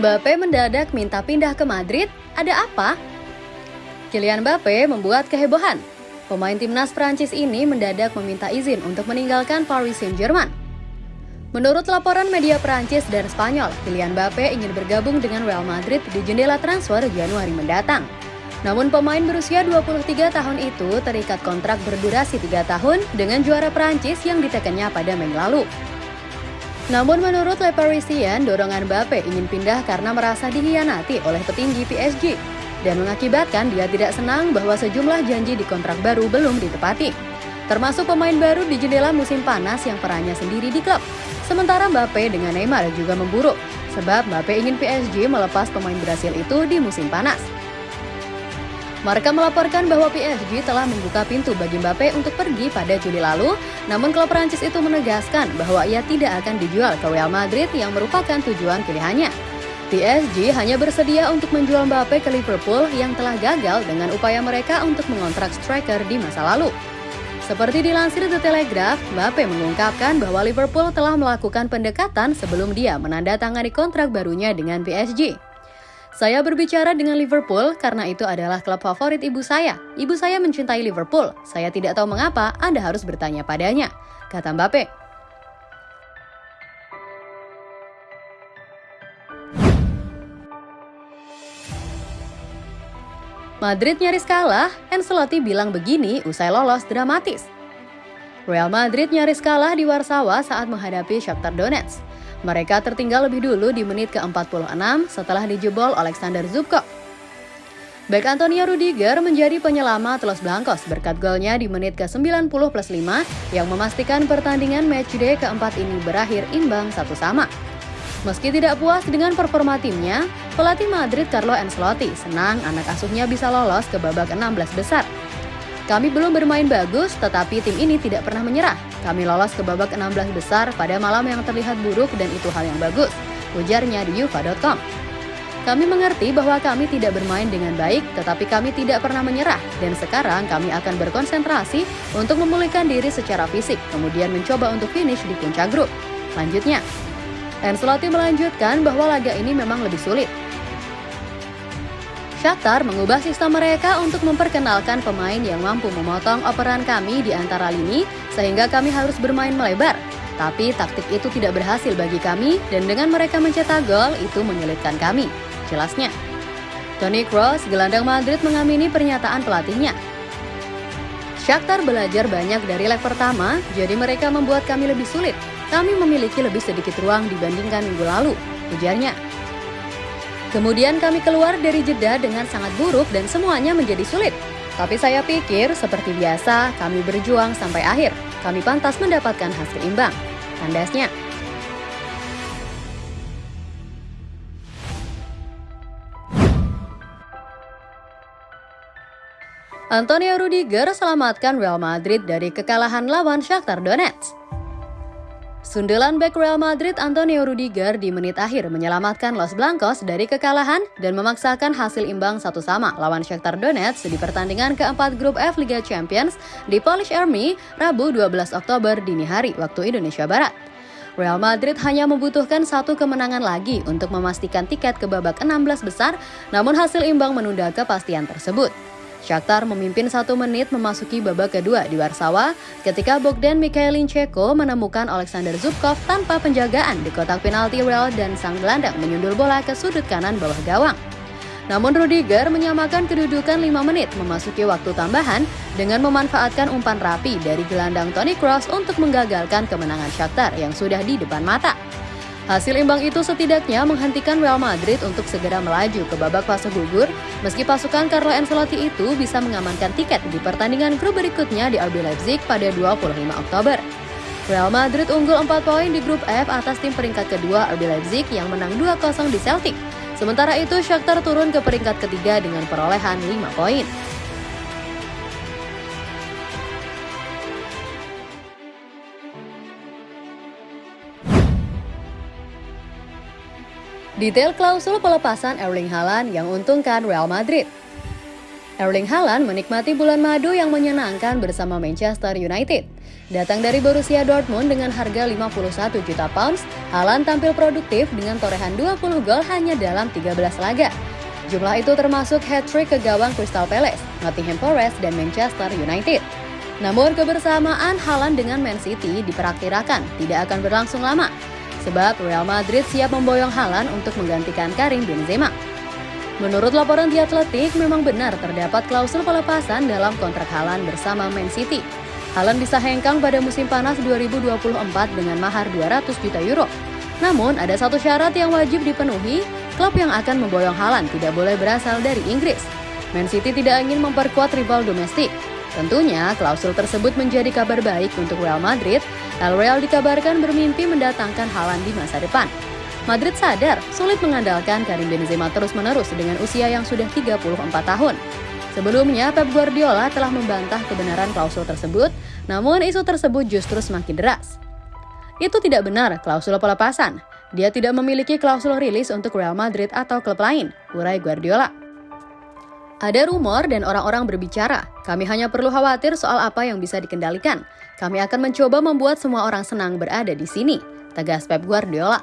Mbappe mendadak minta pindah ke Madrid, ada apa? Kylian Mbappe membuat kehebohan. Pemain timnas Prancis ini mendadak meminta izin untuk meninggalkan Paris Saint-Germain. Menurut laporan media Prancis dan Spanyol, Kylian Mbappe ingin bergabung dengan Real Madrid di jendela transfer Januari mendatang. Namun pemain berusia 23 tahun itu terikat kontrak berdurasi 3 tahun dengan juara Prancis yang ditekannya pada Mei lalu. Namun menurut Le Parisien, dorongan Mbappe ingin pindah karena merasa dihianati oleh petinggi PSG dan mengakibatkan dia tidak senang bahwa sejumlah janji di kontrak baru belum ditepati. Termasuk pemain baru di jendela musim panas yang perannya sendiri di klub. Sementara Mbappe dengan Neymar juga memburuk, sebab Mbappe ingin PSG melepas pemain Brasil itu di musim panas. Marka melaporkan bahwa PSG telah membuka pintu bagi Mbappe untuk pergi pada Juli lalu, namun klub Prancis itu menegaskan bahwa ia tidak akan dijual ke Real Madrid yang merupakan tujuan pilihannya. PSG hanya bersedia untuk menjual Mbappe ke Liverpool yang telah gagal dengan upaya mereka untuk mengontrak striker di masa lalu. Seperti dilansir The Telegraph, Mbappe mengungkapkan bahwa Liverpool telah melakukan pendekatan sebelum dia menandatangani kontrak barunya dengan PSG. Saya berbicara dengan Liverpool karena itu adalah klub favorit ibu saya. Ibu saya mencintai Liverpool. Saya tidak tahu mengapa Anda harus bertanya padanya, kata Mbappe. Madrid nyaris kalah, Ancelotti bilang begini usai lolos dramatis. Real Madrid nyaris kalah di Warsawa saat menghadapi Shakhtar Donetsk. Mereka tertinggal lebih dulu di menit ke-46 setelah dijebol Alexander Zubkov. Back Antonio Rudiger menjadi penyelamat Los Blancos berkat golnya di menit ke-90 plus 5 yang memastikan pertandingan matchday keempat ini berakhir imbang satu sama. Meski tidak puas dengan performa timnya, pelatih Madrid Carlo Ancelotti senang anak asuhnya bisa lolos ke babak 16 besar. Kami belum bermain bagus, tetapi tim ini tidak pernah menyerah. Kami lolos ke babak 16 besar pada malam yang terlihat buruk dan itu hal yang bagus, ujarnya di yufa.com. Kami mengerti bahwa kami tidak bermain dengan baik, tetapi kami tidak pernah menyerah, dan sekarang kami akan berkonsentrasi untuk memulihkan diri secara fisik, kemudian mencoba untuk finish di puncak grup. Lanjutnya, Ancelotti melanjutkan bahwa laga ini memang lebih sulit. Shakhtar mengubah sistem mereka untuk memperkenalkan pemain yang mampu memotong operan kami di antara lini sehingga kami harus bermain melebar. Tapi taktik itu tidak berhasil bagi kami dan dengan mereka mencetak gol itu menyulitkan kami. Jelasnya. Toni Kroos, gelandang Madrid mengamini pernyataan pelatihnya. Shakhtar belajar banyak dari leg pertama, jadi mereka membuat kami lebih sulit. Kami memiliki lebih sedikit ruang dibandingkan minggu lalu, ujarnya. Kemudian kami keluar dari jeda dengan sangat buruk dan semuanya menjadi sulit. Tapi saya pikir seperti biasa kami berjuang sampai akhir. Kami pantas mendapatkan hasil imbang. Tandasnya. Antonio Rudiger selamatkan Real Madrid dari kekalahan lawan Shakhtar Donetsk. Sundelan back Real Madrid Antonio Rudiger di menit akhir menyelamatkan Los Blancos dari kekalahan dan memaksakan hasil imbang satu sama lawan Shakhtar Donetsk di pertandingan keempat grup F Liga Champions di Polish Army Rabu 12 Oktober dini hari waktu Indonesia Barat. Real Madrid hanya membutuhkan satu kemenangan lagi untuk memastikan tiket ke babak 16 besar, namun hasil imbang menunda kepastian tersebut. Shakhtar memimpin satu menit memasuki babak kedua di Warsawa ketika Bogdan Mikhailincheko menemukan Alexander Zubkov tanpa penjagaan di kotak penalti Real dan sang gelandang menyundul bola ke sudut kanan bawah gawang. Namun Rudiger menyamakan kedudukan 5 menit memasuki waktu tambahan dengan memanfaatkan umpan rapi dari gelandang Toni Kroos untuk menggagalkan kemenangan Shakhtar yang sudah di depan mata. Hasil imbang itu setidaknya menghentikan Real Madrid untuk segera melaju ke babak fase gugur, meski pasukan Carlo Ancelotti itu bisa mengamankan tiket di pertandingan grup berikutnya di RB Leipzig pada 25 Oktober. Real Madrid unggul 4 poin di grup F atas tim peringkat kedua RB Leipzig yang menang 2-0 di Celtic. Sementara itu Shakhtar turun ke peringkat ketiga dengan perolehan 5 poin. Detail klausul pelepasan Erling Haaland yang untungkan Real Madrid. Erling Haaland menikmati bulan madu yang menyenangkan bersama Manchester United. Datang dari Borussia Dortmund dengan harga 51 juta pounds, Haaland tampil produktif dengan torehan 20 gol hanya dalam 13 laga. Jumlah itu termasuk hat-trick ke gawang Crystal Palace, Nottingham Forest, dan Manchester United. Namun kebersamaan Haaland dengan Man City diperkirakan tidak akan berlangsung lama, sebab Real Madrid siap memboyong Haaland untuk menggantikan Karim Benzema. Menurut laporan The Athletic, memang benar terdapat klausul pelepasan dalam kontrak Haaland bersama Man City. Haaland bisa hengkang pada musim panas 2024 dengan mahar 200 juta euro. Namun, ada satu syarat yang wajib dipenuhi, klub yang akan memboyong Haaland tidak boleh berasal dari Inggris. Man City tidak ingin memperkuat rival domestik. Tentunya, klausul tersebut menjadi kabar baik untuk Real Madrid. El Real dikabarkan bermimpi mendatangkan Haaland di masa depan. Madrid sadar sulit mengandalkan Karim Benzema terus-menerus dengan usia yang sudah 34 tahun. Sebelumnya, Pep Guardiola telah membantah kebenaran klausul tersebut, namun isu tersebut justru semakin deras. Itu tidak benar klausul pelepasan. Dia tidak memiliki klausul rilis untuk Real Madrid atau klub lain, urai Guardiola. Ada rumor dan orang-orang berbicara. Kami hanya perlu khawatir soal apa yang bisa dikendalikan. Kami akan mencoba membuat semua orang senang berada di sini, tegas Pep Guardiola.